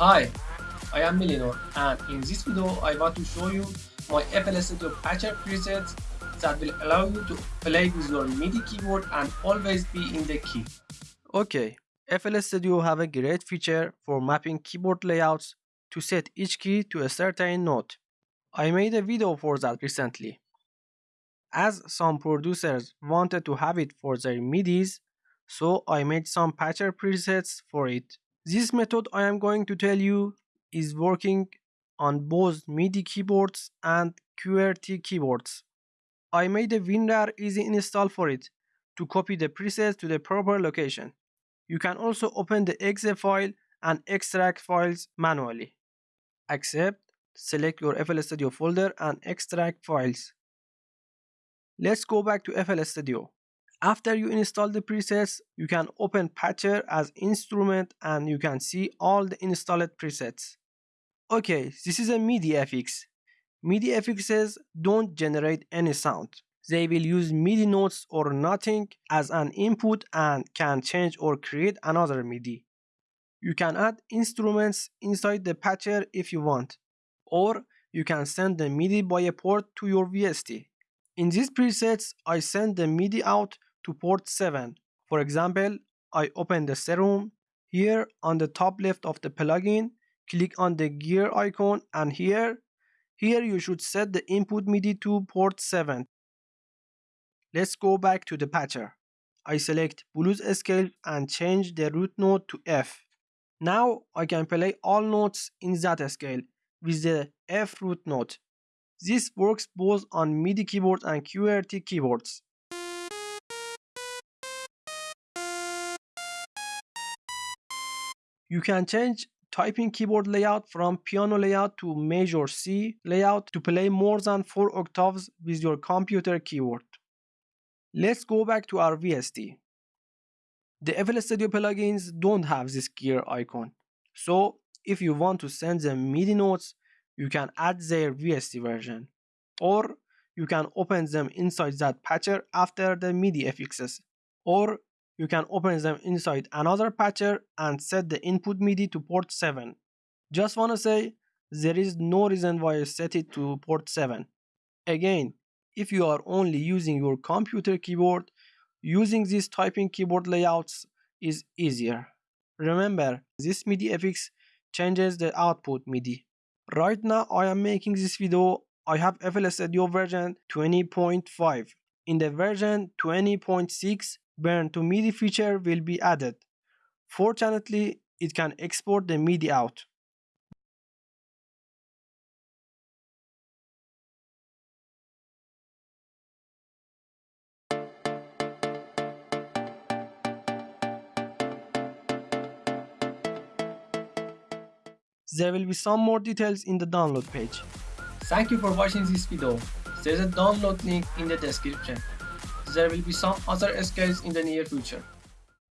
Hi, I am Milinor and in this video I want to show you my FL Studio Patcher presets that will allow you to play with your MIDI keyboard and always be in the key. Okay, FL Studio have a great feature for mapping keyboard layouts to set each key to a certain note. I made a video for that recently. As some producers wanted to have it for their MIDIs, so I made some patcher presets for it. This method I am going to tell you is working on both MIDI keyboards and QWERTY keyboards. I made a WinRAR easy install for it to copy the presets to the proper location. You can also open the exe file and extract files manually. Accept, select your FL Studio folder and extract files. Let's go back to FL Studio. After you install the presets, you can open Patcher as instrument and you can see all the installed presets. Okay, this is a MIDI FX. MIDI FXs don't generate any sound. They will use MIDI notes or nothing as an input and can change or create another MIDI. You can add instruments inside the patcher if you want, or you can send the MIDI by a port to your VST. In these presets, I send the MIDI out to port 7. For example, I open the serum. Here on the top left of the plugin, click on the gear icon and here, here you should set the input MIDI to port 7. Let's go back to the patcher. I select blues scale and change the root note to F. Now I can play all notes in that scale with the F root note. This works both on MIDI keyboard and QWERTY keyboards. You can change typing keyboard layout from piano layout to major C layout to play more than 4 octaves with your computer keyboard. Let's go back to our VST. The FL Studio plugins don't have this gear icon. So if you want to send them MIDI notes you can add their VST version. Or you can open them inside that patcher after the MIDI FXs. Or you can open them inside another patcher and set the input MIDI to port 7. Just wanna say, there is no reason why I set it to port 7. Again, if you are only using your computer keyboard, using these typing keyboard layouts is easier. Remember, this MIDI FX changes the output MIDI. Right now I am making this video, I have FL Studio version 20.5. In the version 20.6, burn to MIDI feature will be added. Fortunately, it can export the MIDI out. There will be some more details in the download page. Thank you for watching this video. There's a download link in the description. There will be some other scales in the near future.